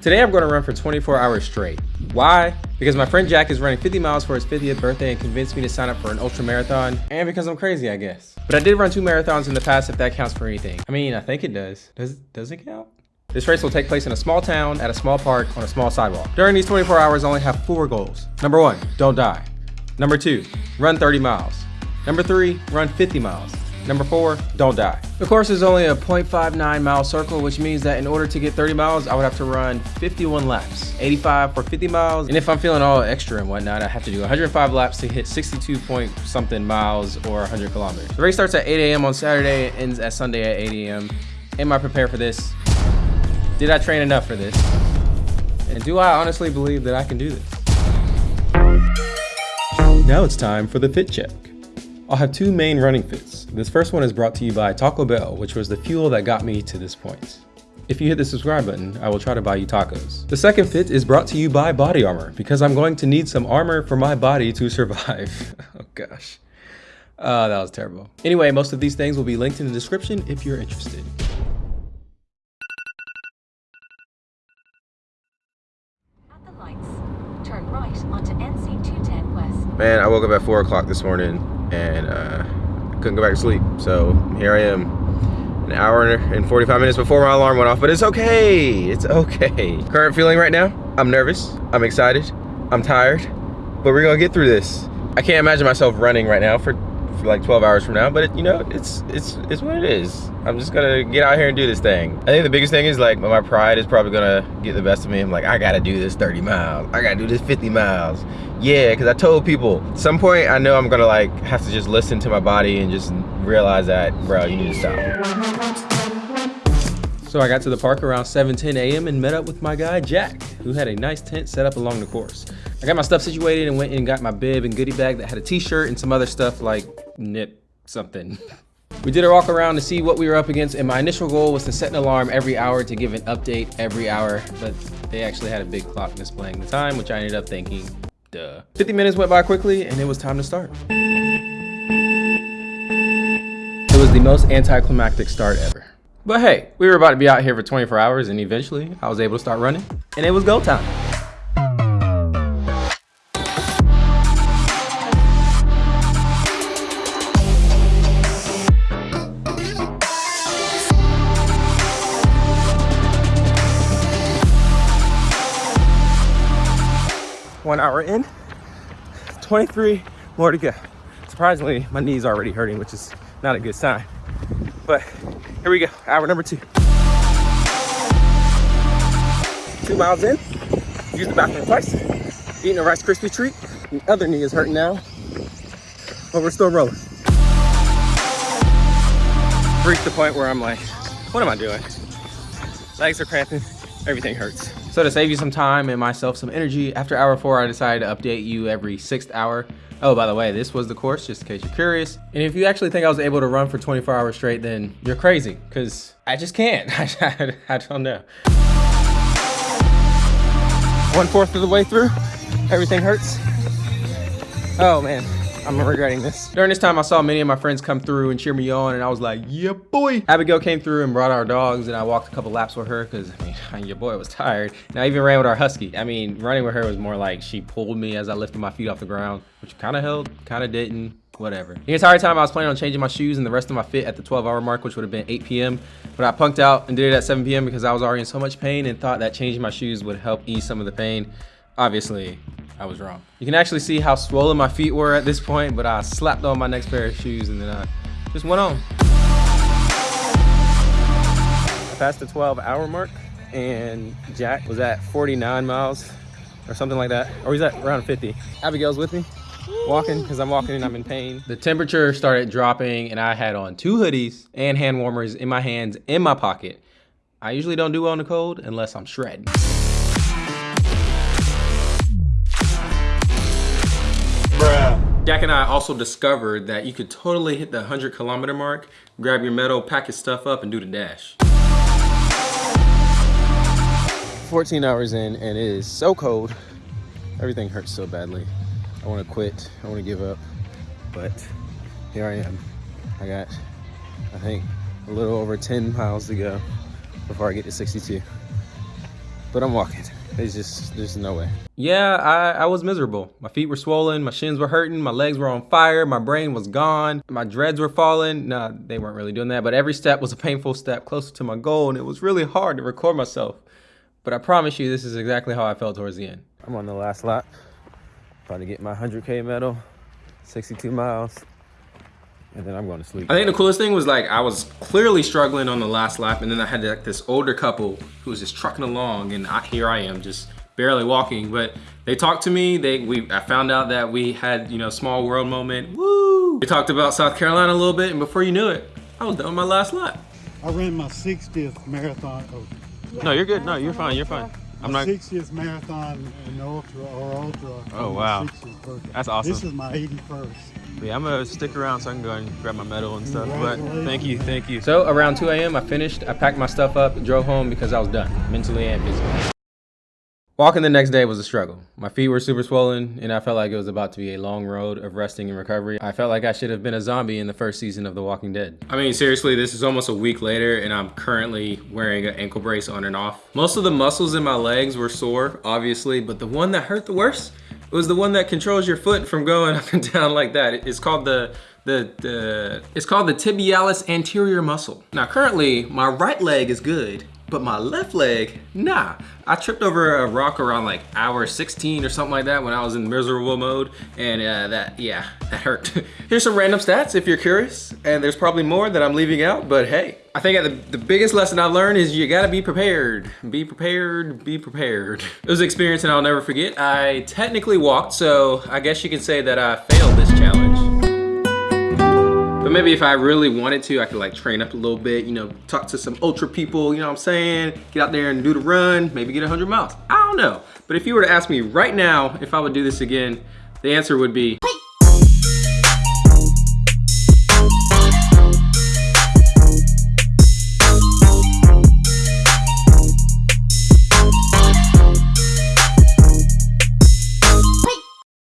Today I'm going to run for 24 hours straight. Why? Because my friend Jack is running 50 miles for his 50th birthday and convinced me to sign up for an ultra marathon, and because I'm crazy, I guess. But I did run two marathons in the past if that counts for anything. I mean, I think it does. Does, does it count? This race will take place in a small town, at a small park, on a small sidewalk. During these 24 hours, I only have four goals. Number one, don't die. Number two, run 30 miles. Number three, run 50 miles. Number four, don't die. The course is only a 0.59 mile circle, which means that in order to get 30 miles, I would have to run 51 laps, 85 for 50 miles. And if I'm feeling all extra and whatnot, I have to do 105 laps to hit 62 point something miles or 100 kilometers. The race starts at 8 a.m. on Saturday, and ends at Sunday at 8 a.m. Am I prepared for this? Did I train enough for this? And do I honestly believe that I can do this? Now it's time for the fit check. I'll have two main running fits. This first one is brought to you by Taco Bell, which was the fuel that got me to this point. If you hit the subscribe button, I will try to buy you tacos. The second fit is brought to you by Body Armor, because I'm going to need some armor for my body to survive. oh gosh. Uh, that was terrible. Anyway, most of these things will be linked in the description if you're interested. At the lights, turn right onto NC 210 West. Man, I woke up at 4 o'clock this morning and uh, couldn't go back to sleep. So here I am, an hour and 45 minutes before my alarm went off, but it's okay. It's okay. Current feeling right now, I'm nervous, I'm excited, I'm tired, but we're gonna get through this. I can't imagine myself running right now for, for like 12 hours from now, but it, you know, it's, it's, it's what it is. I'm just gonna get out here and do this thing. I think the biggest thing is like my pride is probably gonna get the best of me. I'm like, I gotta do this 30 miles. I gotta do this 50 miles. Yeah, because I told people, some point I know I'm gonna like have to just listen to my body and just realize that, bro, you need to stop. So I got to the park around 7:10 a.m. and met up with my guy Jack, who had a nice tent set up along the course. I got my stuff situated and went and got my bib and goodie bag that had a t-shirt and some other stuff like nip something. We did a walk around to see what we were up against and my initial goal was to set an alarm every hour to give an update every hour, but they actually had a big clock displaying the time, which I ended up thinking, duh. 50 minutes went by quickly and it was time to start. It was the most anticlimactic start ever. But hey, we were about to be out here for 24 hours and eventually I was able to start running and it was go time. One hour in, 23 more to go. Surprisingly, my knee's already hurting, which is not a good sign. But here we go, hour number two. Two miles in, used the bathroom twice, eating a Rice Krispie treat. The other knee is hurting now, but we're still rolling. Reached the point where I'm like, what am I doing? Legs are cramping, everything hurts. So to save you some time and myself some energy, after hour four, I decided to update you every sixth hour. Oh, by the way, this was the course, just in case you're curious. And if you actually think I was able to run for 24 hours straight, then you're crazy, because I just can't. I, don't know. One fourth of the way through, everything hurts. Oh man, I'm regretting this. During this time, I saw many of my friends come through and cheer me on, and I was like, yeah, boy. Abigail came through and brought our dogs, and I walked a couple laps with her, because, I mean, your boy was tired. And I even ran with our husky. I mean, running with her was more like she pulled me as I lifted my feet off the ground, which kind of helped, kind of didn't, whatever. The entire time I was planning on changing my shoes and the rest of my fit at the 12 hour mark, which would have been 8 p.m. But I punked out and did it at 7 p.m. because I was already in so much pain and thought that changing my shoes would help ease some of the pain. Obviously, I was wrong. You can actually see how swollen my feet were at this point, but I slapped on my next pair of shoes and then I just went on. I passed the 12 hour mark and Jack was at 49 miles or something like that. Or he's at around 50. Abigail's with me walking because I'm walking and I'm in pain. The temperature started dropping and I had on two hoodies and hand warmers in my hands in my pocket. I usually don't do well in the cold unless I'm shredding. Jack and I also discovered that you could totally hit the 100 kilometer mark, grab your medal, pack your stuff up, and do the dash. 14 hours in, and it is so cold. Everything hurts so badly. I want to quit. I want to give up. But here I am. I got, I think, a little over 10 miles to go before I get to 62. but I'm walking. There's just, there's no way. Yeah, I, I was miserable. My feet were swollen, my shins were hurting, my legs were on fire, my brain was gone, my dreads were falling. Nah, they weren't really doing that, but every step was a painful step closer to my goal, and it was really hard to record myself. But I promise you, this is exactly how I felt towards the end. I'm on the last lap, trying to get my 100K medal, 62 miles, and then I'm going to sleep. I think the coolest thing was like, I was clearly struggling on the last lap, and then I had like this older couple who was just trucking along, and I, here I am, just barely walking, but they talked to me. They, we, I found out that we had, you know, small world moment. Woo! We talked about South Carolina a little bit, and before you knew it, I was done with my last lap. I ran my 60th marathon. Oh, No, you're good. No, you're fine. You're fine. I'm my not. 60th marathon in ultra or ultra. Oh, wow. That's awesome. This is my 81st. Yeah, I'm gonna stick around so I can go and grab my medal and stuff. But thank you, thank you. So around 2 a.m. I finished. I packed my stuff up, drove home because I was done, mentally and physically. Walking the next day was a struggle. My feet were super swollen, and I felt like it was about to be a long road of resting and recovery. I felt like I should have been a zombie in the first season of The Walking Dead. I mean, seriously, this is almost a week later, and I'm currently wearing an ankle brace on and off. Most of the muscles in my legs were sore, obviously, but the one that hurt the worst was the one that controls your foot from going up and down like that. It's called the the, the it's called the tibialis anterior muscle. Now currently my right leg is good, but my left leg, nah. I tripped over a rock around like hour 16 or something like that when I was in miserable mode, and uh, that, yeah, that hurt. Here's some random stats if you're curious, and there's probably more that I'm leaving out, but hey. I think the, the biggest lesson I learned is you gotta be prepared. Be prepared, be prepared. It was an experience and I'll never forget. I technically walked, so I guess you can say that I failed this challenge. But maybe if I really wanted to, I could like train up a little bit, you know, talk to some ultra people, you know what I'm saying? Get out there and do the run, maybe get 100 miles. I don't know. But if you were to ask me right now if I would do this again, the answer would be